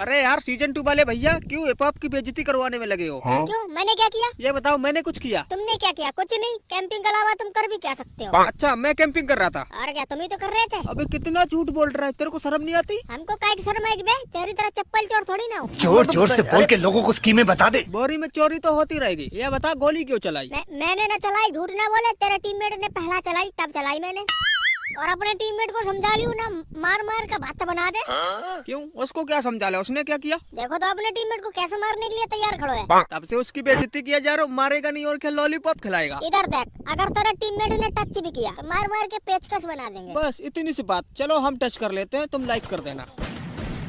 अरे यार season two वाले भैया क्यों हिप हॉप की बेजती करवाने में लगे हो? हाँ? क्यों? मैंने क्या किया? ये बताओ मैंने कुछ किया? तुमने क्या किया? कुछ नहीं। कैंपिंग के अलावा तुम कर भी क्या सकते हो? हाँ। अच्छा मैं कैंपिंग कर रहा था। और क्या तुम ही तो कर रहे थे? अबे कितना झूठ बोल रहा है? तेरे को शर्म नहीं आती? हमको का शर्म आएगी बे। तेरी तरह चप्पल चोर थोड़ी ना हो। चोर ऐसी बोल के लोगो को स्कीमें बता दे। बोरी में चोरी तो होती रहेगी। ये बता गोली क्यों चलाई? मैंने ना चलाई झूठ ना बोले। तेरे टीम ने पहला चलाई तब चलाई मैंने। और अपने टीममेट को समझा लियो ना मार मार का भाता बना दे। क्यों? उसको क्या समझा ले उसने क्या किया? देखो तो अपने टीममेट को कैसे मारने के लिए तैयार खड़ो है। तब से उसकी बेइज्जती किया जा रहा मारेगा नहीं और क्या लॉलीपॉप खिलाएगा? इधर देख अगर तेरा टीममेट ने टच भी किया तो मार मार के पेचकस बना देंगे। बस इतनी सी बात। चलो हम टच कर लेते हैं तुम लाइक कर देना।